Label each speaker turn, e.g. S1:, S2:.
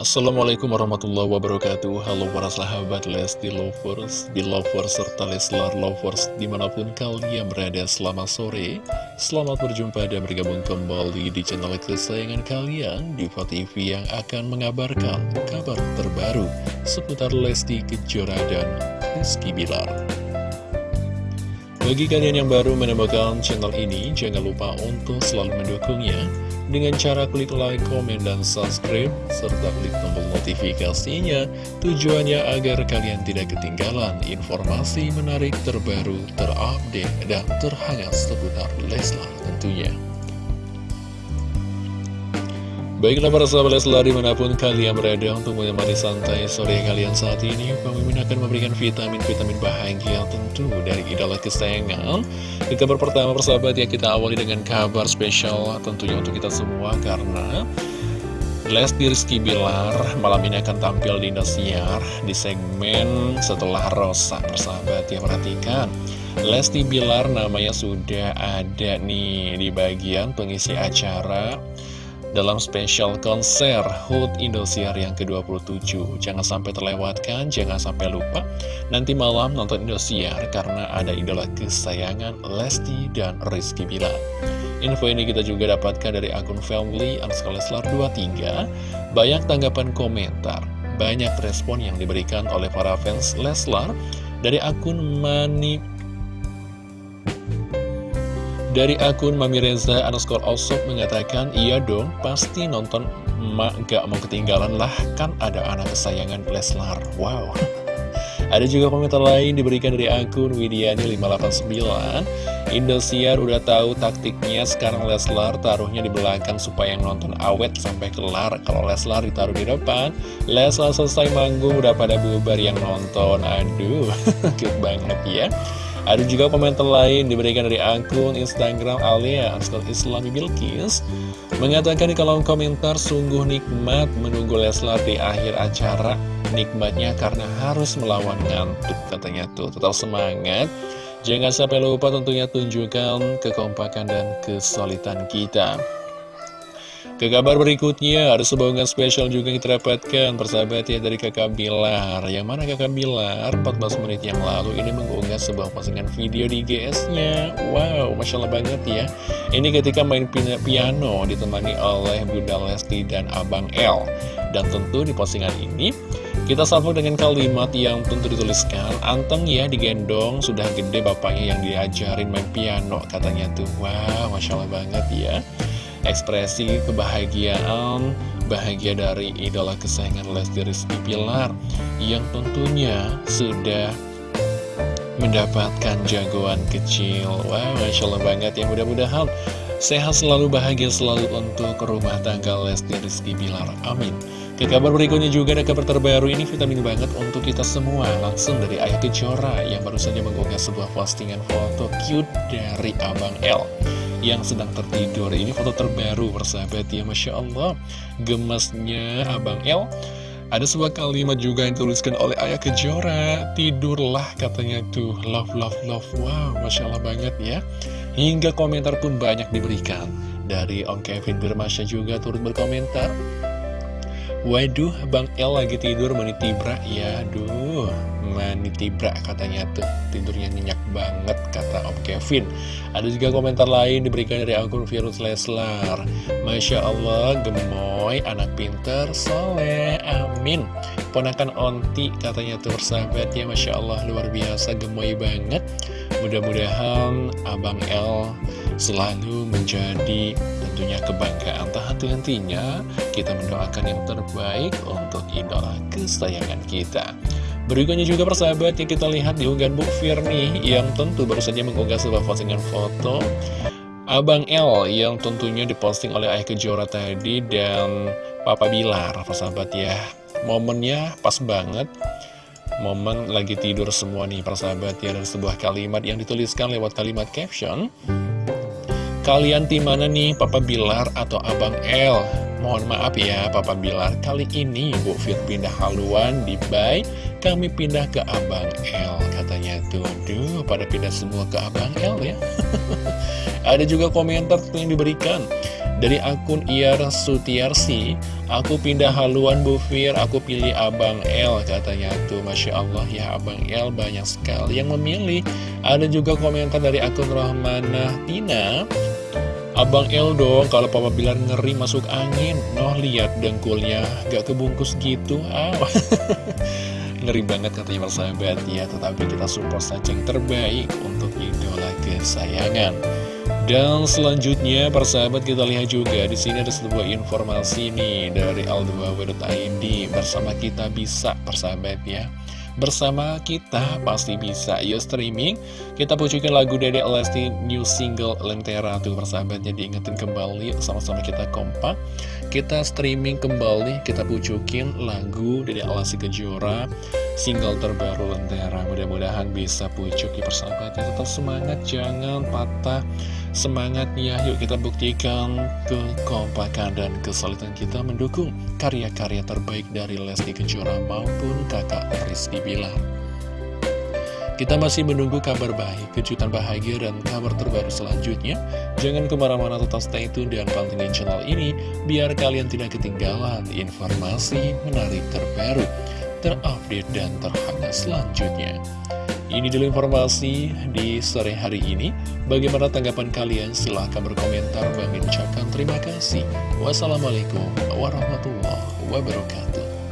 S1: Assalamualaikum warahmatullahi wabarakatuh. Halo para sahabat Lesti Lovers, Belovers, serta Leslar Lovers Di mana pun kalian berada selamat sore. Selamat berjumpa dan bergabung kembali di channel kesayangan kalian Diva TV yang akan mengabarkan kabar terbaru Seputar Lesti Kejora dan Rizky Bilar. Bagi kalian yang baru menemukan channel ini Jangan lupa untuk selalu mendukungnya dengan cara klik like, komen, dan subscribe, serta klik tombol notifikasinya, tujuannya agar kalian tidak ketinggalan informasi menarik terbaru, terupdate, dan terhangat seputar Leslar tentunya. Baiklah para sahabat Leslar di mana pun kalian berada untuk menemani santai sore kalian saat ini Pemimpin akan memberikan vitamin-vitamin bahagia tentu dari idola kesayangan. Di kabar pertama persahabat ya kita awali dengan kabar spesial tentunya untuk kita semua Karena Lesti Rizky Bilar malam ini akan tampil di Indosiar di segmen setelah Rosa persahabat ya perhatikan. Lesti Bilar namanya sudah ada nih di bagian pengisi acara dalam spesial konser HUT Indosiar yang ke-27. Jangan sampai terlewatkan, jangan sampai lupa. Nanti malam nonton Indosiar karena ada idola kesayangan Lesti dan Rizky Bilar. Info ini kita juga dapatkan dari akun family Leslar 23. Banyak tanggapan komentar, banyak respon yang diberikan oleh para fans Leslar dari akun Mani dari akun Mami Reza underscore Osop mengatakan, Iya dong, pasti nonton emak gak mau ketinggalan lah, kan ada anak kesayangan Leslar. Wow. Ada juga komentar lain diberikan dari akun Widiani589. Indosiar udah tahu taktiknya, sekarang Leslar taruhnya di belakang supaya yang nonton awet sampai kelar. Kalau Leslar ditaruh di depan, Leslar selesai manggung udah pada bubar yang nonton. Aduh, cute banget ya. Ada juga komentar lain diberikan dari akun Instagram Alia Asal Islami Bilkis Mengatakan di kolom komentar sungguh nikmat menunggu Leslar di akhir acara. Nikmatnya karena harus melawan ngantuk katanya tuh. Tetap semangat. Jangan sampai lupa tentunya tunjukkan kekompakan dan kesolidan kita ke kabar berikutnya, ada sebuah unggahan spesial juga yang kita dapatkan persahabat ya dari kakak Bilar. Yang mana kakak Bilar? 14 menit yang lalu ini mengunggah sebuah postingan video di GS-nya Wow, Masya Allah banget ya. Ini ketika main piano ditemani oleh Bunda Lesti dan Abang L Dan tentu di postingan ini kita sambung dengan kalimat yang tentu dituliskan. Anteng ya digendong, sudah gede bapaknya yang diajarin main piano Katanya tuh, wow Masya Allah banget ya ekspresi kebahagiaan bahagia dari idola kesayangan Lesti Rizky Pilar yang tentunya sudah mendapatkan jagoan kecil. Wah, wow, Masya Allah banget ya. Mudah-mudahan sehat selalu bahagia selalu untuk rumah tangga Lesti Rizky Pilar Amin. Ke kabar berikutnya juga ada kabar terbaru. Ini vitamin banget untuk kita semua. Langsung dari Ayah Kejora yang baru saja mengunggah sebuah postingan foto cute dari Abang L yang sedang tertidur. Ini foto terbaru persahabat ya Masya Allah. Gemasnya Abang El. Ada sebuah kalimat juga yang dituliskan oleh Ayah Kejora Tidurlah katanya tuh. Love, love, love. Wow, Masya Allah banget ya. Hingga komentar pun banyak diberikan. Dari Om Kevin Birmasya juga turut berkomentar Waduh, Bang El lagi tidur menitibra Ya, aduh menitibra katanya tuh. Tidurnya nyenyak banget kata Om Kevin. Ada juga komentar lain diberikan dari akun Virus Leslar. Masya Allah gemoy anak pinter soleh amin. Ponakan Onti katanya tuh persahabat ya Masya Allah luar biasa gemoy banget. Mudah-mudahan Abang L selalu menjadi tentunya kebanggaan tak henti-hentinya kita mendoakan yang terbaik untuk idola kesayangan kita. Berikutnya juga persahabat yang kita lihat di unggahan Bu Firni yang tentu baru saja mengunggah sebuah postingan foto. Abang L yang tentunya diposting oleh Ayah Kejora tadi dan Papa Bilar persahabat ya. Momennya pas banget. Momen lagi tidur semua nih persahabat ya Dan sebuah kalimat yang dituliskan lewat kalimat caption Kalian tim mana nih Papa Bilar atau Abang L? Mohon maaf ya Papa Bilar Kali ini Bu Fit pindah haluan di Bay kami pindah ke Abang L katanya tuh aduh pada pindah semua ke Abang L ya ada juga komentar yang diberikan Dari akun Iar Sutiarsi, aku pindah haluan Bu Fir, aku pilih Abang L katanya tuh. Masya Allah ya Abang L banyak sekali yang memilih. Ada juga komentar dari akun Rohmana Tina. Abang L dong, kalau Papa bilang ngeri masuk angin. Noh lihat dengkulnya, gak kebungkus gitu. Ah. ngeri banget katanya persahabat ya, tetapi kita support saja yang terbaik untuk idola kesayangan. Dan selanjutnya persahabat kita lihat juga di sini ada sebuah informasi nih dari aldo.id bersama kita bisa persahabat ya. Bersama kita. Pasti bisa. Yuk streaming. Kita pucukin lagu dari Lesti New Single Lentera. Tuh persahabatnya diingetin kembali. Sama-sama kita kompak Kita streaming kembali Kita pucukin lagu dari Lesti Kejora Single terbaru Lentera Mudah-mudahan bisa pucuk ya persahabatnya Tetap semangat jangan patah Semangatnya yuk kita buktikan kekompakan dan kesulitan kita mendukung karya-karya terbaik dari Lesti Kejora maupun kakak Rizky Bilar. Kita masih menunggu kabar baik, kejutan bahagia, dan kabar terbaru selanjutnya. Jangan ke mana-mana tetap stay tune dan pantengin channel ini, biar kalian tidak ketinggalan informasi menarik terbaru, terupdate, dan terhangat selanjutnya. Ini dulu informasi di sore hari ini. Bagaimana tanggapan kalian? Silahkan berkomentar. Bang ucapkan terima kasih. Wassalamualaikum warahmatullahi wabarakatuh.